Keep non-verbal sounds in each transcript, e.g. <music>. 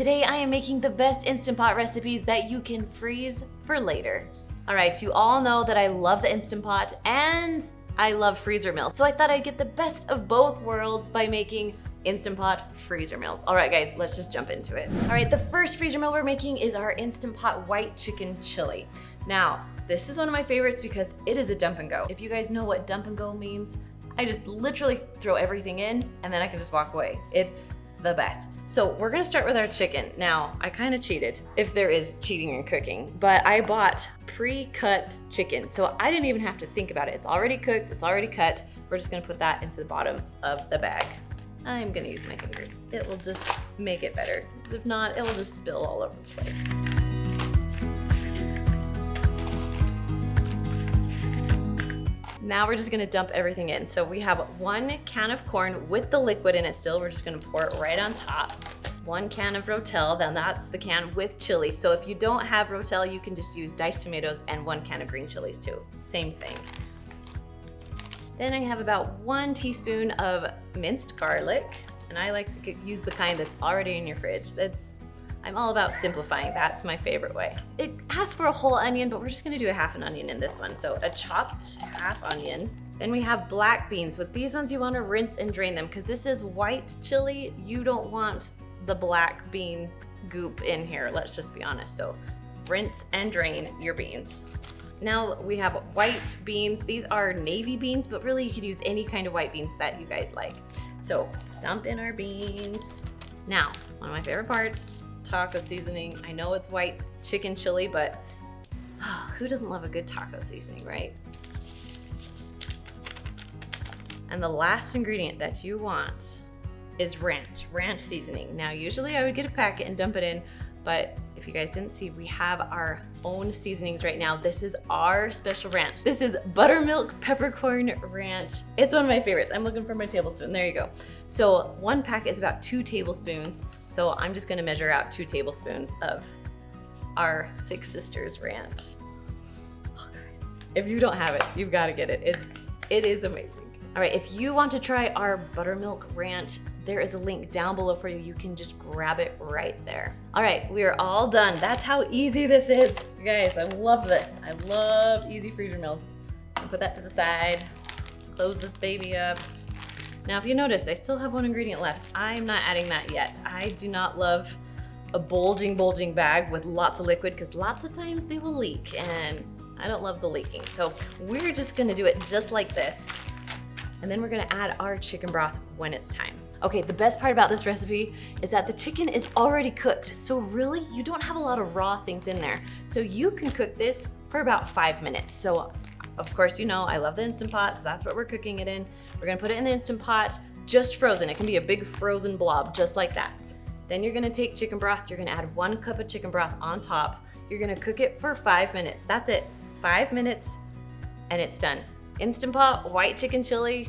Today I am making the best Instant Pot recipes that you can freeze for later. All right, you all know that I love the Instant Pot and I love freezer meals. So I thought I'd get the best of both worlds by making Instant Pot freezer meals. All right, guys, let's just jump into it. All right, the first freezer meal we're making is our Instant Pot white chicken chili. Now, this is one of my favorites because it is a dump and go. If you guys know what dump and go means, I just literally throw everything in and then I can just walk away. It's the best. So we're gonna start with our chicken. Now, I kind of cheated, if there is cheating in cooking, but I bought pre-cut chicken. So I didn't even have to think about it. It's already cooked, it's already cut. We're just gonna put that into the bottom of the bag. I'm gonna use my fingers. It will just make it better. If not, it will just spill all over the place. Now we're just gonna dump everything in. So we have one can of corn with the liquid in it still. We're just gonna pour it right on top. One can of Rotel, then that's the can with chili. So if you don't have Rotel, you can just use diced tomatoes and one can of green chilies too. Same thing. Then I have about one teaspoon of minced garlic, and I like to use the kind that's already in your fridge. That's I'm all about simplifying. That's my favorite way. It asks for a whole onion, but we're just gonna do a half an onion in this one. So a chopped half onion. Then we have black beans. With these ones, you wanna rinse and drain them because this is white chili. You don't want the black bean goop in here, let's just be honest. So rinse and drain your beans. Now we have white beans. These are navy beans, but really you could use any kind of white beans that you guys like. So dump in our beans. Now, one of my favorite parts, taco seasoning. I know it's white chicken chili, but oh, who doesn't love a good taco seasoning, right? And the last ingredient that you want is ranch, ranch seasoning. Now, usually I would get a packet and dump it in, but if you guys didn't see, we have our own seasonings right now. This is our special ranch. This is buttermilk peppercorn ranch. It's one of my favorites. I'm looking for my tablespoon. There you go. So one pack is about two tablespoons. So I'm just gonna measure out two tablespoons of our Six Sisters ranch. Oh guys, if you don't have it, you've gotta get it. It's, it is amazing. All right, if you want to try our buttermilk ranch, there is a link down below for you. You can just grab it right there. All right, we are all done. That's how easy this is. You guys, I love this. I love easy freezer meals. Put that to the side, close this baby up. Now, if you notice, I still have one ingredient left. I'm not adding that yet. I do not love a bulging, bulging bag with lots of liquid because lots of times they will leak and I don't love the leaking. So we're just gonna do it just like this and then we're gonna add our chicken broth when it's time. Okay, the best part about this recipe is that the chicken is already cooked, so really you don't have a lot of raw things in there. So you can cook this for about five minutes. So of course, you know, I love the Instant Pot, so that's what we're cooking it in. We're gonna put it in the Instant Pot, just frozen. It can be a big frozen blob, just like that. Then you're gonna take chicken broth, you're gonna add one cup of chicken broth on top. You're gonna cook it for five minutes. That's it, five minutes, and it's done. Instant Pot white chicken chili.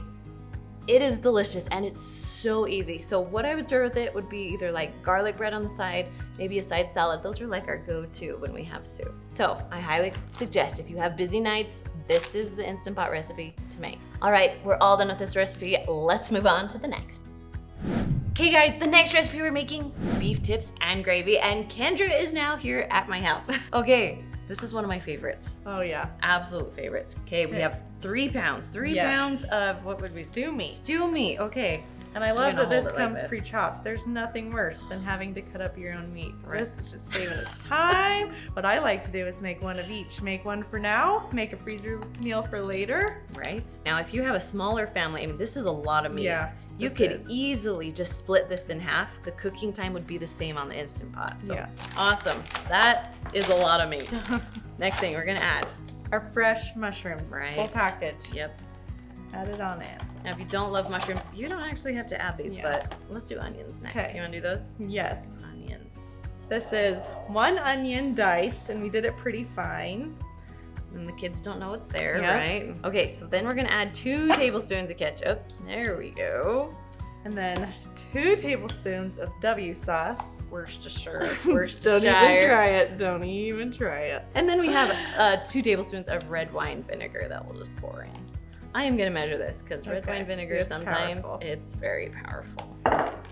It is delicious and it's so easy. So what I would serve with it would be either like garlic bread on the side, maybe a side salad. Those are like our go-to when we have soup. So I highly suggest if you have busy nights, this is the Instant Pot recipe to make. All right, we're all done with this recipe. Let's move on to the next. Okay guys, the next recipe we're making, beef tips and gravy, and Kendra is now here at my house. <laughs> Okay, this is one of my favorites. Oh yeah. Absolute favorites. Okay, we have three pounds. Three Yes. pounds of what would we Stew meat. Stew meat. Okay. And I love that this it like comes pre-chopped. There's nothing worse than having to cut up your own meat. Right. This is just saving us time. what I like to do is make one of each. Make one for now, make a freezer meal for later. Right. Now, if you have a smaller family, I mean, this is a lot of meat. Yeah, you could is. easily just split this in half. The cooking time would be the same on the Instant Pot. So Yeah. awesome. That is a lot of meat. <laughs> Next thing we're gonna add. Our fresh mushrooms, Right. full package. Yep. Add it on in. Now, if you don't love mushrooms, you don't actually have to add these, Yeah. but let's do onions next. Okay. You wanna do those? Yes. Onions. This is one onion diced, and we did it pretty fine. The kids don't know it's there, Yep. right? Okay, so then we're gonna add two <coughs> tablespoons of ketchup. There we go. And then two tablespoons of W sauce. Worcestershire. <laughs> Don't Worcestershire. even try it. Don't even try it. And then we have <sighs> uh, two tablespoons of red wine vinegar that we'll just pour in. I am gonna measure this because red Okay, wine vinegar it's sometimes powerful. it's very powerful.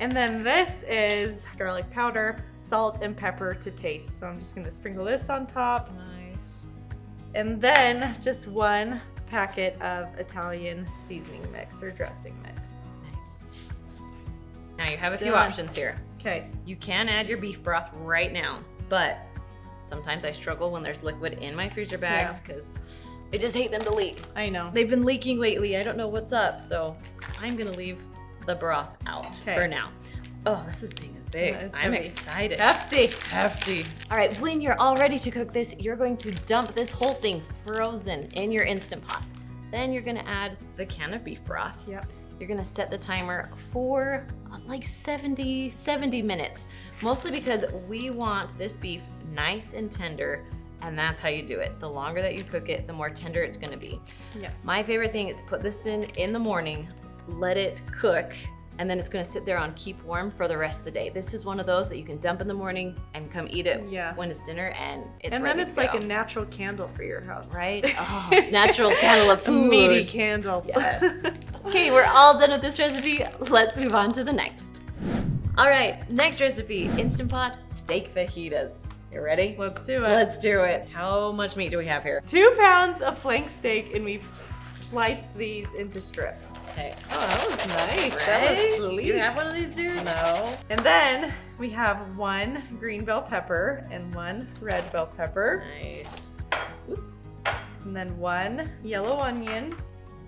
And then this is garlic powder, salt, and pepper to taste. So I'm just gonna sprinkle this on top. Nice. And then just one packet of Italian seasoning mix or dressing mix. Nice. Now you have a few Done. options here. Okay. You can add your beef broth right now, but sometimes I struggle when there's liquid in my freezer bags because I just hate them to leak. I know. They've been leaking lately. I don't know what's up, so I'm gonna leave the broth out Okay. for now. Oh, this is is big. Yeah, I'm heavy. excited. Hefty. Hefty. All right, when you're all ready to cook this, you're going to dump this whole thing frozen in your Instant Pot. Then you're gonna add the can of beef broth. Yep. You're gonna set the timer for uh, like 70, 70 minutes. Mostly because we want this beef nice and tender, and that's how you do it. The longer that you cook it, the more tender it's gonna be. Yes. My favorite thing is put this in in the morning, let it cook, and then it's gonna sit there on keep warm for the rest of the day. This is one of those that you can dump in the morning and come eat it Yeah. when it's dinner, and it's and then it's like a natural candle for your house. right? <laughs> Oh, natural candle of A food. meaty candle. Yes. okay, we're all done with this recipe. Let's move on to the next. All right, next recipe, Instant Pot steak fajitas. You ready? Let's do it. Let's do it. How much meat do we have here? Two pounds of flank steak, and we've sliced these into strips. Okay. Oh, that was nice. That was Right? sleek. You have one of these dudes? No. And then we have one green bell pepper and one red bell pepper, Nice. and then one yellow onion.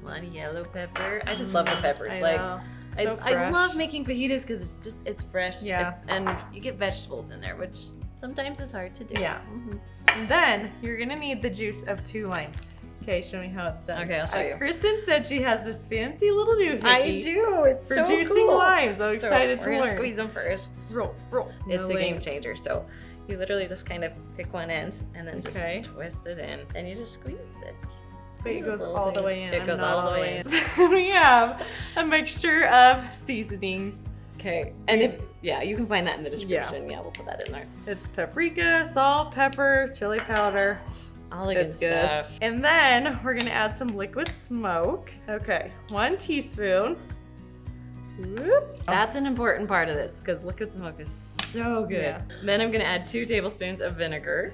One yellow pepper. I just love the peppers. I like know. I, So I fresh. love making fajitas because it's just it's fresh. Yeah. it- and you get vegetables in there, which sometimes is hard to do. Yeah. Mhm. And then you're gonna need the juice of two limes. Okay, show me how it's done. Okay, I'll show Uh, you. Kristen said she has this fancy little doohickey I do. It's for so juicing cool. limes. I'm So excited we're to gonna learn. squeeze them first. Roll, roll. It's No a game changer. So you literally just kind of pick one end and then just Okay. twist it in, and you just squeeze this. Wait, it goes little all the way in. It I'm goes all the way in. <laughs> we have a mixture of seasonings. Okay. And if yeah, you can find that in the description. Yeah, we'll put that in there. It's paprika, salt, pepper, chili powder. All the good It's good. stuff. And then we're gonna add some liquid smoke. Okay, one teaspoon. Whoop. That's an important part of this because liquid smoke is so good. Yeah. Then I'm gonna add two tablespoons of vinegar.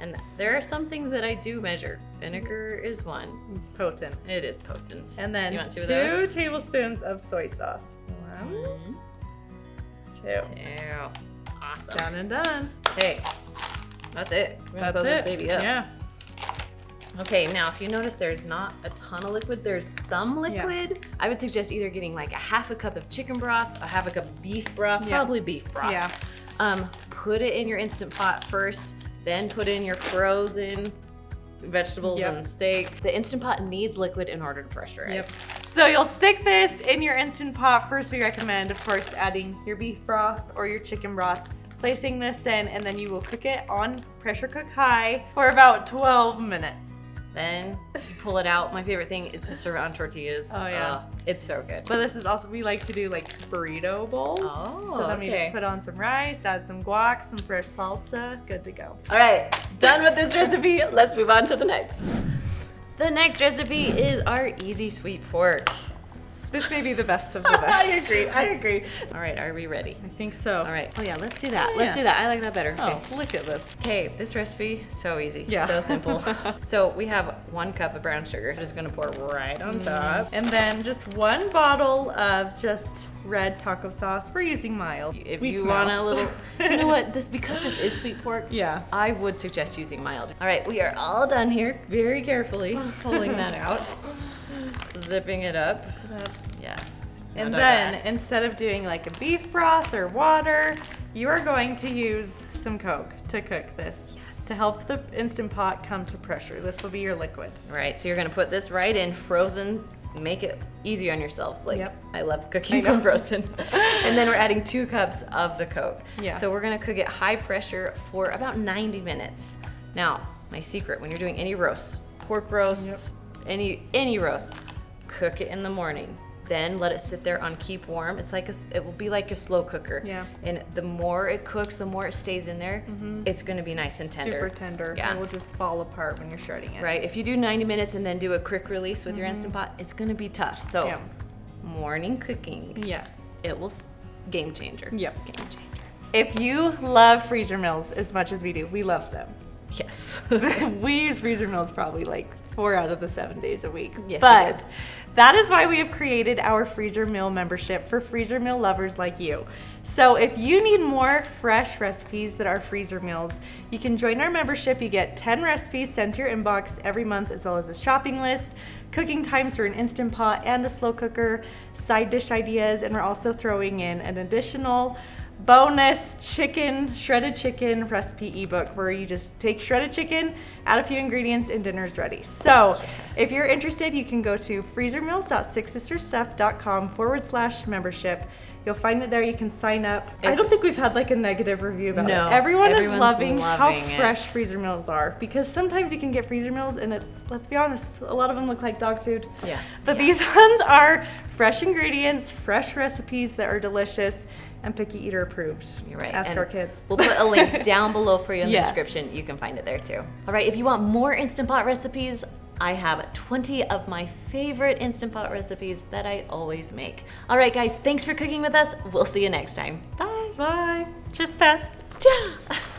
And there are some things that I do measure. Vinegar is one. It's potent. It is potent. And then you want two two, of tablespoons of soy sauce. One, Mhm. two. Two. Awesome. Done and done. Okay. That's it. We're gonna That's close it. this baby up. Yeah. Okay, now if you notice there's not a ton of liquid, there's some liquid. Yeah. I would suggest either getting like a half a cup of chicken broth, a half a cup of beef broth, Yeah. probably beef broth. Yeah. Um, put it in your instant pot first, then put in your frozen vegetables Yep. and steak. The instant pot needs liquid in order to pressurize. Yep. So you'll stick this in your instant pot. First, we recommend, of course, adding your beef broth or your chicken broth, placing this in, and then you will cook it on pressure cook high for about 12 minutes. Then you pull it out. My favorite thing is to serve it on tortillas. Oh, yeah. Uh, it's so good. But this is also, we like to do like burrito bowls. Oh, so then we just put on some rice, add some guac, some fresh salsa, good to go. All right, done with this recipe. Let's move on to the next. The next recipe is our easy sweet pork. This may be the best of the <laughs> best. I agree. I agree. All right, are we ready? I think so. All right. Oh yeah, let's do that. Yeah. Let's do that. I like that better. Oh, okay. Oh, look at this. Okay, this recipe so easy. Yeah. So simple. <laughs> so we have one cup of brown sugar. Just gonna pour right on mm. top. And then just one bottle of just red taco sauce. We're using mild. if Weak you want a little, <laughs> you know what? This because this is sweet pork. Yeah. I would suggest using mild. All right, we are all done here. Very carefully pulling that out, zipping it up. Yes. And then that- instead of doing like a beef broth or water, you are going to use some Coke to cook this. Yes. To help the Instant Pot come to pressure. This will be your liquid. Right, so you're gonna put this right in frozen. Make it easy on yourselves. Like Yep. I love cooking I from <laughs> frozen. and then we're adding two cups of the Coke. Yeah. So we're gonna cook it high pressure for about 90 minutes. Now, my secret: when you're doing any roasts, pork roasts, any any roasts, cook it in the morning. then let it sit there on keep warm. It's like a, it will be like a slow cooker. Yeah. And the more it cooks, the more it stays in there. Mm-hmm. It's gonna be nice and tender. Super tender. Yeah. It will just fall apart when you're shredding it. Right. If you do 90 minutes and then do a quick release with your mm-hmm. instant pot, it's gonna be tough. So Yeah. morning cooking, Yes. it will s- game changer. Yep. Game changer. If you love freezer meals as much as we do, we love them. Yes. <laughs> we use freezer meals probably like four out of the seven days a week. Yes, but that is why we have created our freezer meal membership for freezer meal lovers like you. So if you need more fresh recipes that are freezer meals, you can join our membership. You get 10 recipes sent to your inbox every month, as well as a shopping list, cooking times for an instant pot and a slow cooker, side dish ideas, and we're also throwing in an additional bonus chicken, shredded chicken recipe ebook where you just take shredded chicken, add a few ingredients, and dinner's ready. So if you're interested, you can go to freezermeals.sixsisterstuff.com forward slash membership. You'll find it there. You can sign up. I don't think we've had like a negative review about No, it. Everyone is everyone's loving, how it. fresh freezer meals are because sometimes you can get freezer meals and it's, let's be honest, a lot of them look like dog food. Yeah. But these <laughs> ones are fresh ingredients, fresh recipes that are delicious and picky eater approved. You're right. Ask And our kids. We'll put a link <laughs> down below for you in Yes. the description. You can find it there too. All right, if you want more Instant Pot recipes, I have 20 of my favorite Instant Pot recipes that I always make. All right, guys, thanks for cooking with us. We'll see you next time. Bye. Bye. Cheers, fast. Ciao. <laughs>